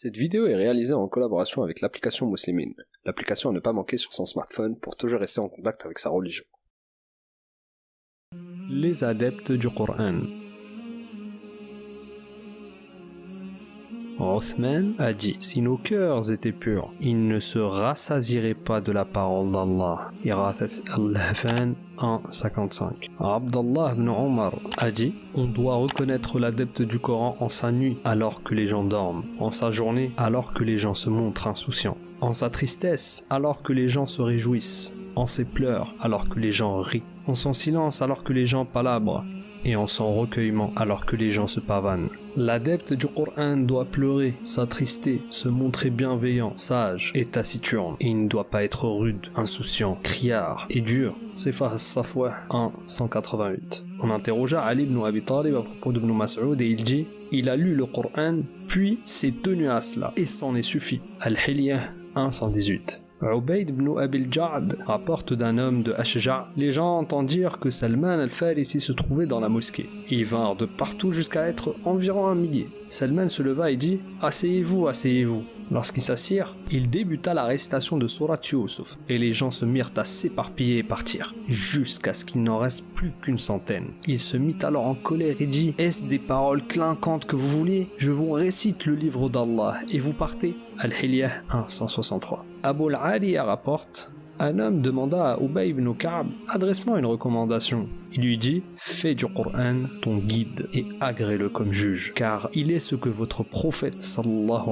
Cette vidéo est réalisée en collaboration avec l'application Muslimine, l'application à ne pas manquer sur son smartphone pour toujours rester en contact avec sa religion. Les adeptes du Coran. Othman a dit Si nos cœurs étaient purs, ils ne se rassasieraient pas de la parole d'Allah. Irasat al-Hafan 1.55. Abdallah ibn Omar a dit On doit reconnaître l'adepte du Coran en sa nuit alors que les gens dorment, en sa journée alors que les gens se montrent insouciants, en sa tristesse alors que les gens se réjouissent, en ses pleurs alors que les gens rient, en son silence alors que les gens palabrent, et en son recueillement alors que les gens se pavanent. L'adepte du Coran doit pleurer, s'attrister, se montrer bienveillant, sage et taciturne. Il ne doit pas être rude, insouciant, criard et dur. C'est Safwa 1, 188. On interrogea Ali ibn Abi Talib à propos de Ibn Mas'ud et il dit Il a lu le Coran, puis s'est tenu à cela, et s'en est suffi. Al-Hilyah 1, 118. Ubayd ibn Abil Ja'd rapporte d'un homme de Ashja. Les gens entendent dire que Salman al-Farisi se trouvait dans la mosquée. Ils vinrent de partout jusqu'à être environ un millier. Salman se leva et dit Asseyez-vous, asseyez-vous. Lorsqu'ils s'assirent, il débuta la récitation de Surat Yusuf, et les gens se mirent à s'éparpiller et partir, jusqu'à ce qu'il n'en reste plus qu'une centaine. Il se mit alors en colère et dit Est-ce des paroles clinquantes que vous vouliez? Je vous récite le livre d'Allah, et vous partez? Al-Hilyah 163. Abu al rapporte un homme demanda à Ubay ibn Ka'b Adresse-moi une recommandation. Il lui dit Fais du Coran ton guide et agrée-le comme juge, car il est ce que votre prophète sallallahu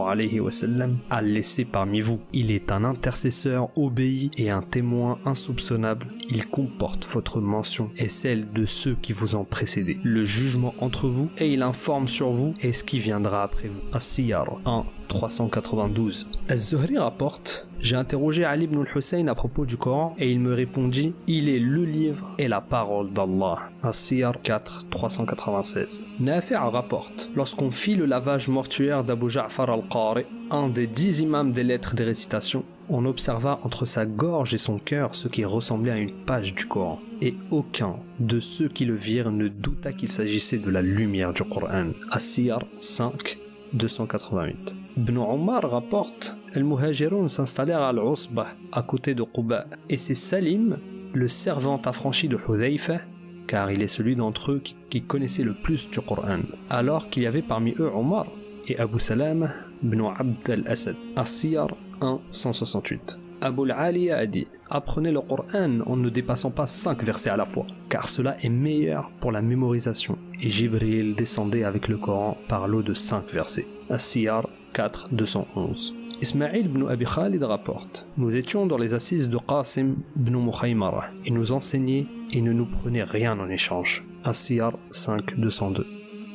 a laissé parmi vous. Il est un intercesseur obéi et un témoin insoupçonnable. Il comporte votre mention et celle de ceux qui vous ont précédé. Le jugement entre vous et il informe sur vous et ce qui viendra après vous. As-Siyar 1 392. Az-Zuhri rapporte J'ai interrogé Ali ibn al-Hussein à propos du Coran et il me répondit Il est le livre et la parole d'Allah. As-Siyar 4 396. Nafi' rapporte Lorsqu'on fit le lavage mortuaire d'Abu Ja'far al-Qari, un des dix imams des lettres des récitations, on observa entre sa gorge et son cœur ce qui ressemblait à une page du Coran. Et aucun de ceux qui le virent ne douta qu'il s'agissait de la lumière du Coran. As-Siyar 5 288. Ibn Omar rapporte Les Muhajiroun s'installèrent à Al-Usbah, à côté de Quba, et c'est Salim, le servant affranchi de Hudayfa, car il est celui d'entre eux qui, connaissait le plus du Coran, alors qu'il y avait parmi eux Omar et Abu Salam ibn Abd al-Asad, As-Siyar 1, 168. Abu Ali a dit Apprenez le Coran en ne dépassant pas 5 versets à la fois, car cela est meilleur pour la mémorisation. Et Jibril descendait avec le Coran par l'eau de 5 versets. As-Siyar 4, 211. Ismail ibn Abi Khalid rapporte Nous étions dans les assises de Qasim ibn Mukhaymara. Il nous enseignait et ne nous prenait rien en échange. As-Siyar 5, 202.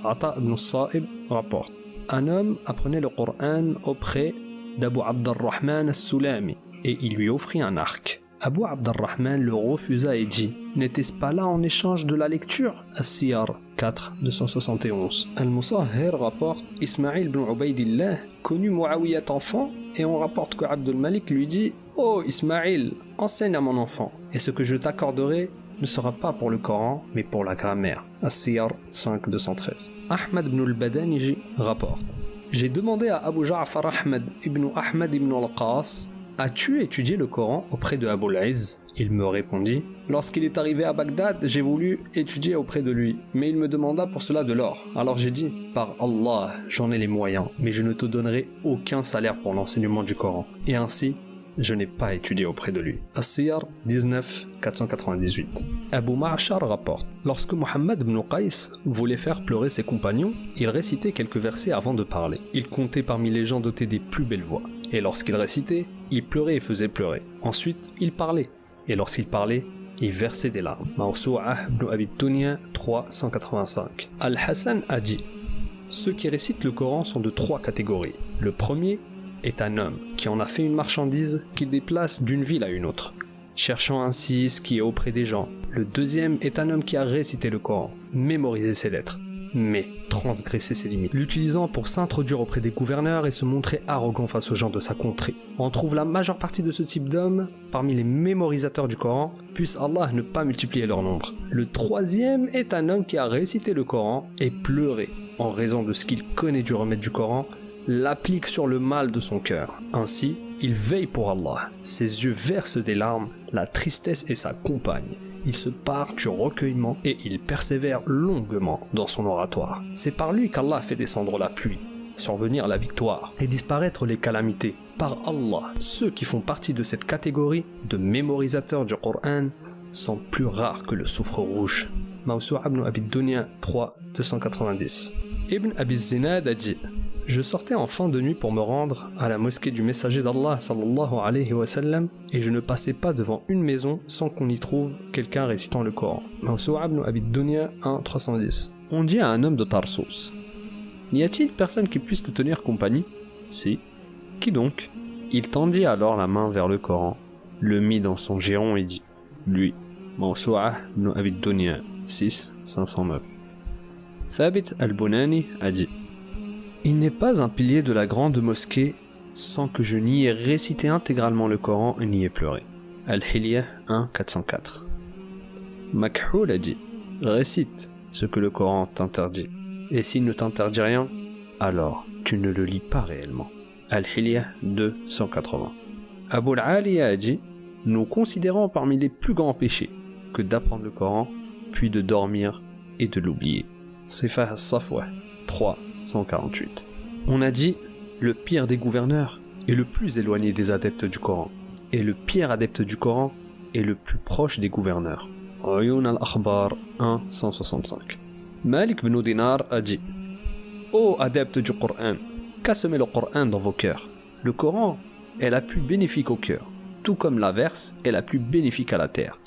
Ata ibn Sa'ib rapporte Un homme apprenait le Coran auprès d'Abu Abdurrahman al-Sulami et il lui offrit un arc. Abu Abdurrahman le refusa et dit N'était-ce pas là en échange de la lecture? As-Siyar 4 271. Al-Musahhir rapporte Ismail ibn Ubaidillah connut Muawiyat enfant et on rapporte que Abdul Malik lui dit Oh Ismail, enseigne à mon enfant et ce que je t'accorderai ne sera pas pour le Coran mais pour la grammaire. As-Siyar 5 213. Ahmad ibn al-Badaniji rapporte J'ai demandé à Abu Ja'far Ahmad ibn Ahmad ibn al-Qas As-tu étudié le Coran auprès de Abu Laiz Il me répondit Lorsqu'il est arrivé à Bagdad, j'ai voulu étudier auprès de lui, mais il me demanda pour cela de l'or. Alors j'ai dit Par Allah, j'en ai les moyens, mais je ne te donnerai aucun salaire pour l'enseignement du Coran. Et ainsi, je n'ai pas étudié auprès de lui. As-Siyar 19 498. Abu Ma'ashar rapporte Lorsque Muhammad ibn Qais voulait faire pleurer ses compagnons, il récitait quelques versets avant de parler. Il comptait parmi les gens dotés des plus belles voix. Et lorsqu'il récitait, il pleurait et faisait pleurer. Ensuite, il parlait. Et lorsqu'il parlait, il versait des larmes. Mawsu'ah ibn Abi 385. Al-Hassan a dit Ceux qui récitent le Coran sont de trois catégories. Le premier est un homme qui en a fait une marchandise qu'il déplace d'une ville à une autre, cherchant ainsi ce qui est auprès des gens. Le deuxième est un homme qui a récité le Coran, mémorisé ses lettres, mais transgressé ses limites, l'utilisant pour s'introduire auprès des gouverneurs et se montrer arrogant face aux gens de sa contrée. On trouve la majeure partie de ce type d'hommes parmi les mémorisateurs du Coran, puisse Allah ne pas multiplier leur nombre. Le troisième est un homme qui a récité le Coran et pleuré en raison de ce qu'il connaît du remède du Coran l'applique sur le mal de son cœur. Ainsi, il veille pour Allah. Ses yeux versent des larmes, la tristesse est sa compagne. Il se part du recueillement et il persévère longuement dans son oratoire. C'est par lui qu'Allah fait descendre la pluie, survenir la victoire et disparaître les calamités. Par Allah, ceux qui font partie de cette catégorie de mémorisateurs du Coran sont plus rares que le soufre rouge. Mawsu'a ibn Abi Dunya 3, 290. Ibn Abi Zinad a dit Je sortais en fin de nuit pour me rendre à la mosquée du messager d'Allah sallallahu alayhi wa et je ne passais pas devant une maison sans qu'on y trouve quelqu'un récitant le Coran. Mawsu'a ibn Abi Dunya 1, 310. On dit à un homme de Tarsus N'y a-t-il personne qui puisse te tenir compagnie? Si. Qui donc? Il tendit alors la main vers le Coran, le mit dans son giron et dit Lui. Mawsu'a ibn Abi Dunya 6, 509. Sabit al-Bunani a dit Il n'est pas un pilier de la grande mosquée sans que je n'y ai récité intégralement le Coran et n'y ai pleuré. Al-Hilya 1, 404. Makhul a dit Récite ce que le Coran t'interdit. Et s'il ne t'interdit rien, alors tu ne le lis pas réellement. Al-Hilya 2, 180. Abu al-Ali a dit Nous considérons parmi les plus grands péchés que d'apprendre le Coran, puis de dormir et de l'oublier. Sifah al-Safwa 3, 148. On a dit le pire des gouverneurs est le plus éloigné des adeptes du Coran, et le pire adepte du Coran est le plus proche des gouverneurs. Uyun al-Akhbar 1, 165. Malik ibn Dinar a dit Ô adeptes du Coran, qu'a semé le Coran dans vos cœurs Le Coran est la plus bénéfique au cœur, tout comme l'averse est la plus bénéfique à la terre.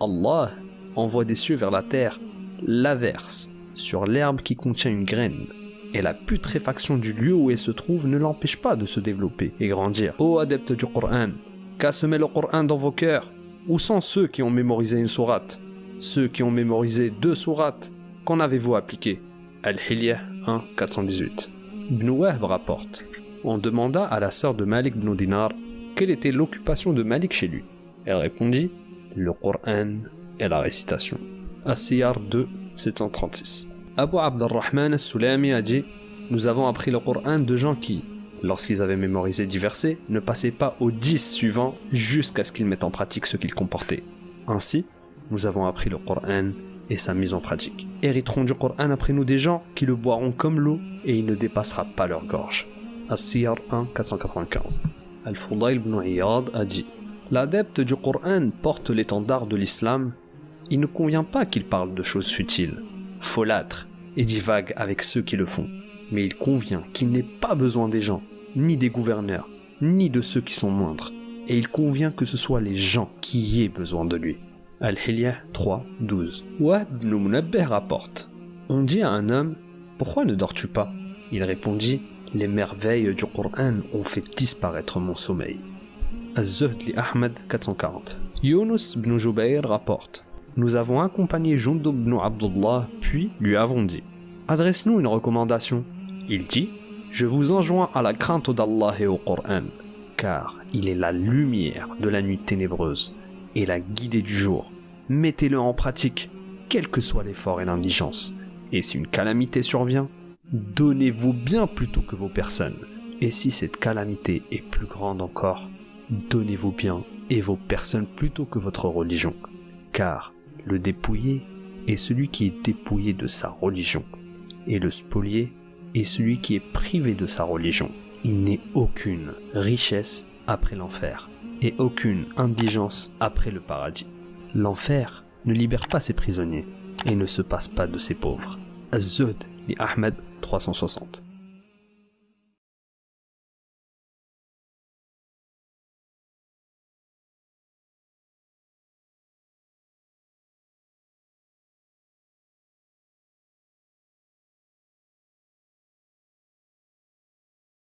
Allah envoie des cieux vers la terre l'averse sur l'herbe qui contient une graine, et la putréfaction du lieu où elle se trouve ne l'empêche pas de se développer et grandir. Ô adeptes du Coran, qu'a semé le Coran dans vos cœurs Où sont ceux qui ont mémorisé une sourate Ceux qui ont mémorisé deux sourates Qu'en avez-vous appliqué Al-Hilya 1, 418. Ibn Wahb rapporte On demanda à la sœur de Malik ibn Dinar quelle était l'occupation de Malik chez lui. Elle répondit Le Coran et la récitation. As-Siyar 2, 736. Abu Abdurrahman al-Sulami a dit Nous avons appris le Coran de gens qui, lorsqu'ils avaient mémorisé dix versets, ne passaient pas aux dix suivants jusqu'à ce qu'ils mettent en pratique ce qu'ils comportaient. Ainsi, nous avons appris le Coran et sa mise en pratique. Hériteront du Coran après nous des gens qui le boiront comme l'eau et il ne dépassera pas leur gorge. As-Siyar 1, 495. Al-Fudayl ibn Iyad a dit L'adepte du Coran porte l'étendard de l'islam. Il ne convient pas qu'il parle de choses futiles, folâtres et divague avec ceux qui le font. Mais il convient qu'il n'ait pas besoin des gens, ni des gouverneurs, ni de ceux qui sont moindres. Et il convient que ce soit les gens qui aient besoin de lui. Al-Hilya 3, 12. Wahb ibn rapporte On dit à un homme Pourquoi ne dors-tu pas? Il répondit Les merveilles du Coran ont fait disparaître mon sommeil. Az-Zuhd li Ahmad 440. Yunus ibn Jubayr rapporte Nous avons accompagné Jundub ibn Abdullah, puis lui avons dit Adresse-nous une recommandation. Il dit Je vous enjoins à la crainte d'Allah et au Coran, car il est la lumière de la nuit ténébreuse et la guidée du jour. Mettez-le en pratique, quel que soit l'effort et l'indigence. Et si une calamité survient, donnez-vous bien plutôt que vos personnes. Et si cette calamité est plus grande encore, donnez-vous bien et vos personnes plutôt que votre religion. Car le dépouillé est celui qui est dépouillé de sa religion. Et le spolié est celui qui est privé de sa religion. Il n'est aucune richesse après l'enfer et aucune indigence après le paradis. L'enfer ne libère pas ses prisonniers et ne se passe pas de ses pauvres. Ahmed 360.